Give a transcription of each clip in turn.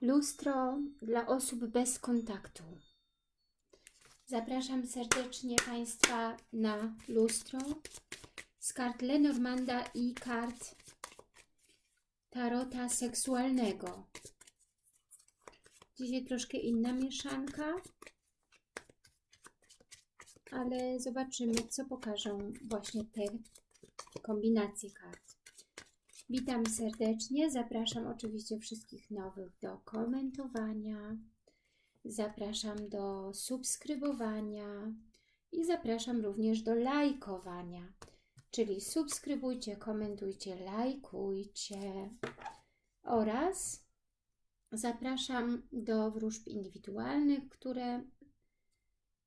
Lustro dla osób bez kontaktu. Zapraszam serdecznie Państwa na lustro z kart Lenormanda i kart Tarota seksualnego. Dzisiaj troszkę inna mieszanka, ale zobaczymy, co pokażą właśnie te kombinacje kart. Witam serdecznie, zapraszam oczywiście wszystkich nowych do komentowania, zapraszam do subskrybowania i zapraszam również do lajkowania, czyli subskrybujcie, komentujcie, lajkujcie. Oraz zapraszam do wróżb indywidualnych, które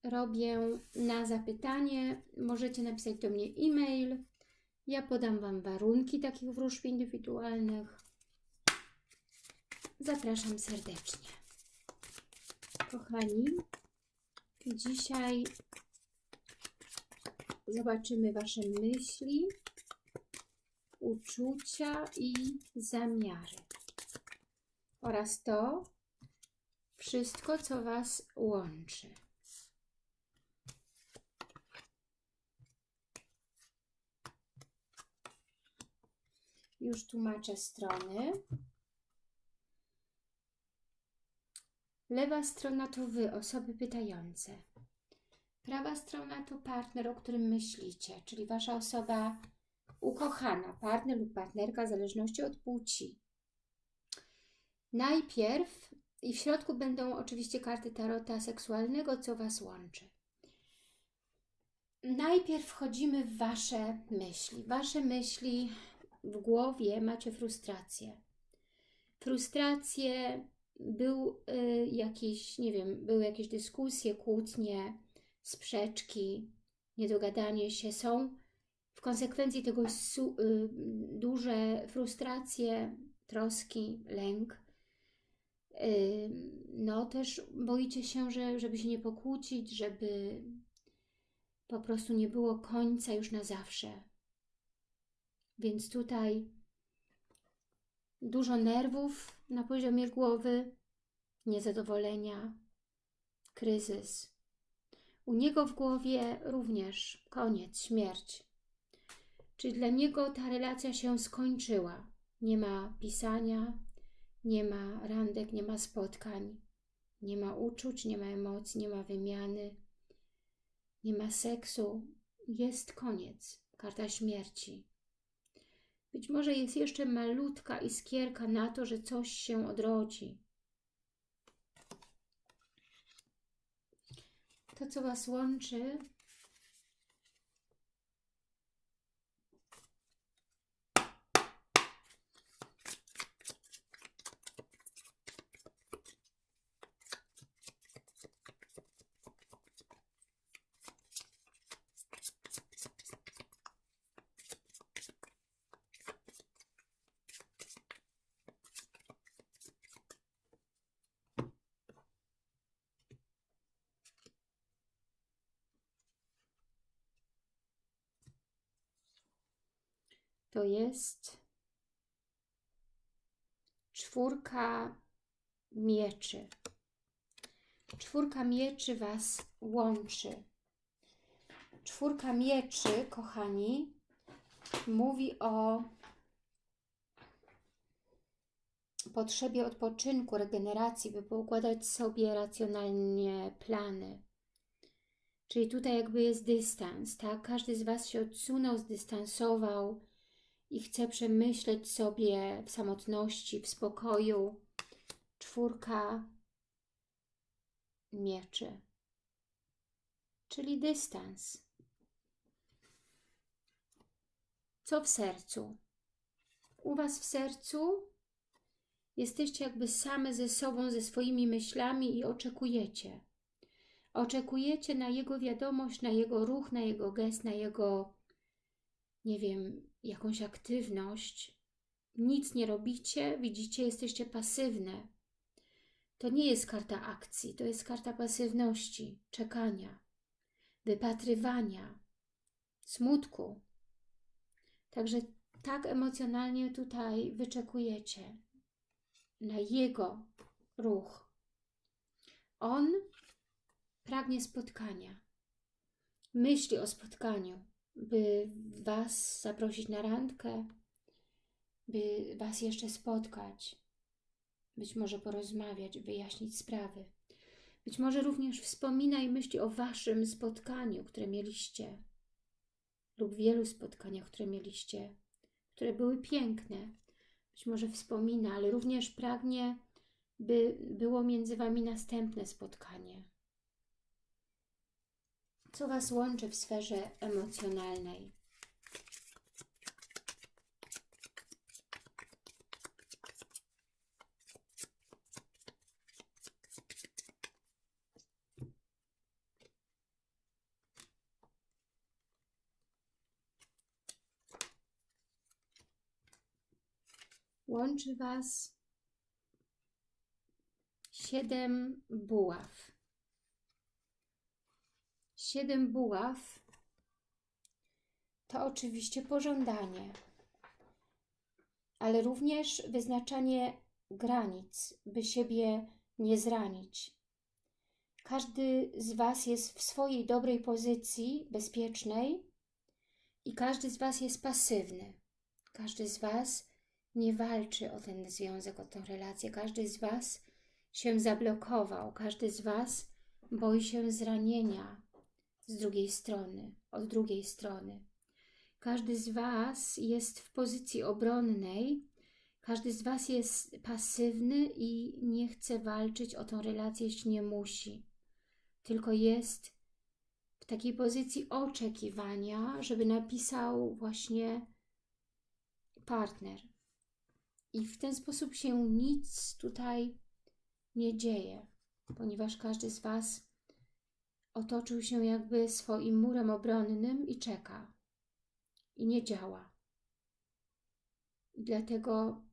robię na zapytanie. Możecie napisać do mnie e-mail, ja podam Wam warunki takich wróżb indywidualnych. Zapraszam serdecznie. Kochani, dzisiaj zobaczymy Wasze myśli, uczucia i zamiary. Oraz to wszystko, co Was łączy. Już tłumaczę strony. Lewa strona to Wy, osoby pytające. Prawa strona to partner, o którym myślicie, czyli Wasza osoba ukochana, partner lub partnerka, w zależności od płci. Najpierw i w środku będą oczywiście karty tarota seksualnego, co Was łączy. Najpierw wchodzimy w Wasze myśli. Wasze myśli w głowie macie frustrację. Frustrację, był y, jakiś, nie wiem, były jakieś dyskusje, kłótnie, sprzeczki, niedogadanie się. Są w konsekwencji tego su, y, duże frustracje, troski, lęk. Y, no też boicie się, że, żeby się nie pokłócić, żeby po prostu nie było końca już na zawsze więc tutaj dużo nerwów na poziomie głowy, niezadowolenia, kryzys. U niego w głowie również koniec, śmierć. Czyli dla niego ta relacja się skończyła. Nie ma pisania, nie ma randek, nie ma spotkań, nie ma uczuć, nie ma emocji, nie ma wymiany, nie ma seksu. Jest koniec. Karta śmierci. Być może jest jeszcze malutka iskierka na to, że coś się odrodzi. To, co Was łączy, to jest czwórka mieczy. Czwórka mieczy Was łączy. Czwórka mieczy, kochani, mówi o potrzebie odpoczynku, regeneracji, by poukładać sobie racjonalnie plany. Czyli tutaj jakby jest dystans, tak? Każdy z Was się odsunął, zdystansował, i chce przemyśleć sobie w samotności, w spokoju czwórka mieczy, czyli dystans. Co w sercu? U Was w sercu jesteście jakby same ze sobą, ze swoimi myślami i oczekujecie. Oczekujecie na Jego wiadomość, na Jego ruch, na Jego gest, na Jego, nie wiem, jakąś aktywność, nic nie robicie, widzicie, jesteście pasywne. To nie jest karta akcji, to jest karta pasywności, czekania, wypatrywania, smutku. Także tak emocjonalnie tutaj wyczekujecie na Jego ruch. On pragnie spotkania. Myśli o spotkaniu, by Was zaprosić na randkę, by Was jeszcze spotkać, być może porozmawiać, wyjaśnić sprawy. Być może również wspomina i myśli o Waszym spotkaniu, które mieliście lub wielu spotkaniach, które mieliście, które były piękne. Być może wspomina, ale również pragnie, by było między Wami następne spotkanie. Co Was łączy w sferze emocjonalnej? Łączy Was siedem buław. Siedem buław to oczywiście pożądanie, ale również wyznaczanie granic, by siebie nie zranić. Każdy z Was jest w swojej dobrej pozycji, bezpiecznej i każdy z Was jest pasywny. Każdy z Was nie walczy o ten związek, o tę relację. Każdy z Was się zablokował, każdy z Was boi się zranienia z drugiej strony, od drugiej strony. Każdy z Was jest w pozycji obronnej, każdy z Was jest pasywny i nie chce walczyć o tą relację, jeśli nie musi. Tylko jest w takiej pozycji oczekiwania, żeby napisał właśnie partner. I w ten sposób się nic tutaj nie dzieje, ponieważ każdy z Was otoczył się jakby swoim murem obronnym i czeka. I nie działa. I dlatego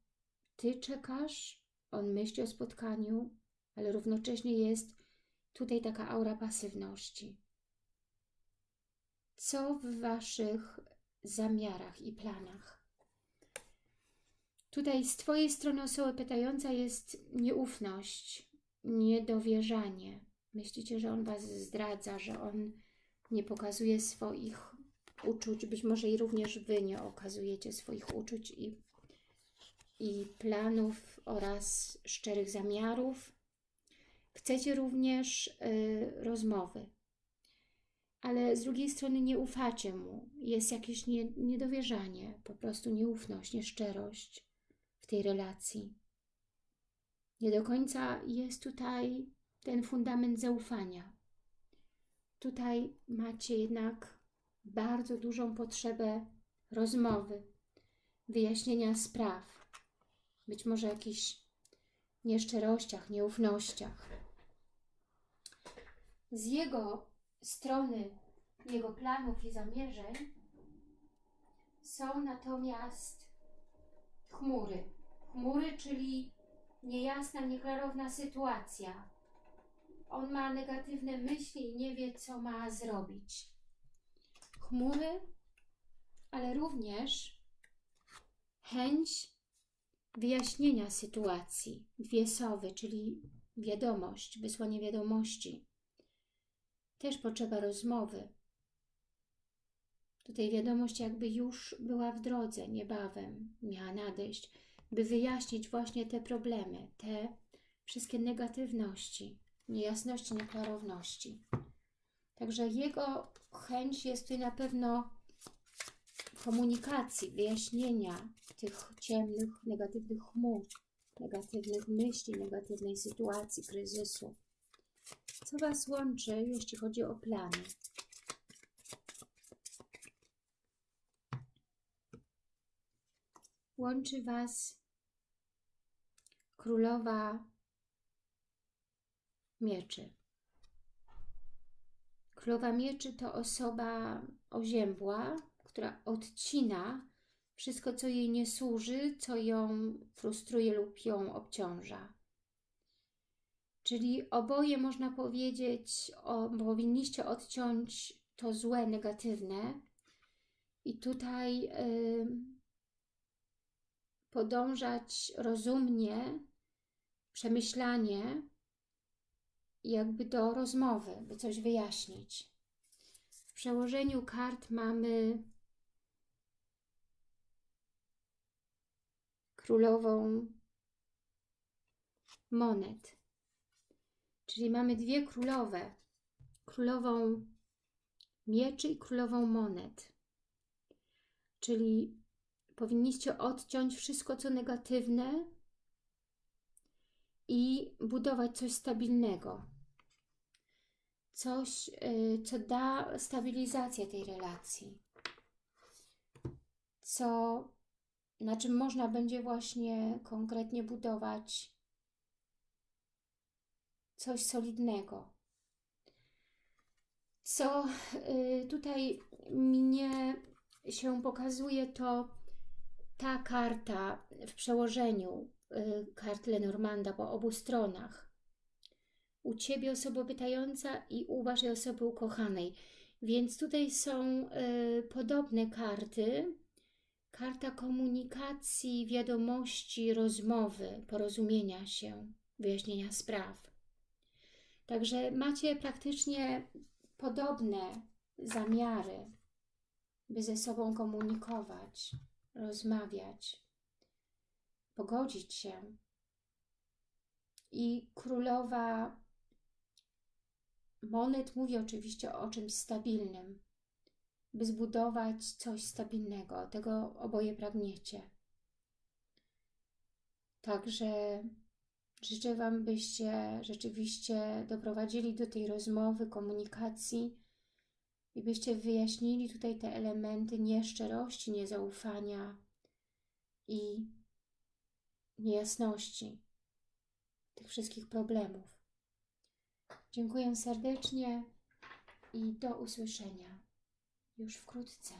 Ty czekasz, on myśli o spotkaniu, ale równocześnie jest tutaj taka aura pasywności. Co w Waszych zamiarach i planach? Tutaj z Twojej strony osoby pytająca jest nieufność, niedowierzanie. Myślicie, że on Was zdradza, że on nie pokazuje swoich uczuć, być może i również Wy nie okazujecie swoich uczuć i, i planów oraz szczerych zamiarów. Chcecie również y, rozmowy, ale z drugiej strony nie ufacie mu. Jest jakieś nie, niedowierzanie, po prostu nieufność, nieszczerość w tej relacji. Nie do końca jest tutaj ten fundament zaufania. Tutaj macie jednak bardzo dużą potrzebę rozmowy, wyjaśnienia spraw, być może jakichś nieszczerościach, nieufnościach. Z jego strony, jego planów i zamierzeń są natomiast chmury. Chmury, czyli niejasna, nieklarowna sytuacja. On ma negatywne myśli i nie wie, co ma zrobić. Chmury, ale również chęć wyjaśnienia sytuacji. Dwie sowy, czyli wiadomość, wysłanie wiadomości. Też potrzeba rozmowy. Tutaj wiadomość jakby już była w drodze, niebawem miała nadejść by wyjaśnić właśnie te problemy, te wszystkie negatywności, niejasności, nieklarowności. Także jego chęć jest tutaj na pewno komunikacji, wyjaśnienia tych ciemnych, negatywnych chmur, negatywnych myśli, negatywnej sytuacji, kryzysu. Co Was łączy, jeśli chodzi o plany? Łączy Was królowa mieczy. Królowa mieczy to osoba oziębła, która odcina wszystko, co jej nie służy, co ją frustruje lub ją obciąża. Czyli oboje można powiedzieć, o, powinniście odciąć to złe, negatywne i tutaj podążać rozumnie przemyślanie, jakby do rozmowy, by coś wyjaśnić. W przełożeniu kart mamy królową monet. Czyli mamy dwie królowe. Królową mieczy i królową monet. Czyli powinniście odciąć wszystko, co negatywne i budować coś stabilnego. Coś, y, co da stabilizację tej relacji. Co, na czym można będzie właśnie konkretnie budować coś solidnego. Co y, tutaj mnie się pokazuje, to ta karta w przełożeniu kart Lenormanda po obu stronach. U Ciebie osoba pytająca i u Waszej osoby ukochanej. Więc tutaj są y, podobne karty. Karta komunikacji, wiadomości, rozmowy, porozumienia się, wyjaśnienia spraw. Także macie praktycznie podobne zamiary, by ze sobą komunikować, rozmawiać, pogodzić się. I królowa monet mówi oczywiście o czymś stabilnym, by zbudować coś stabilnego. Tego oboje pragniecie. Także życzę Wam, byście rzeczywiście doprowadzili do tej rozmowy, komunikacji i byście wyjaśnili tutaj te elementy nieszczerości, niezaufania i niejasności tych wszystkich problemów. Dziękuję serdecznie i do usłyszenia już wkrótce.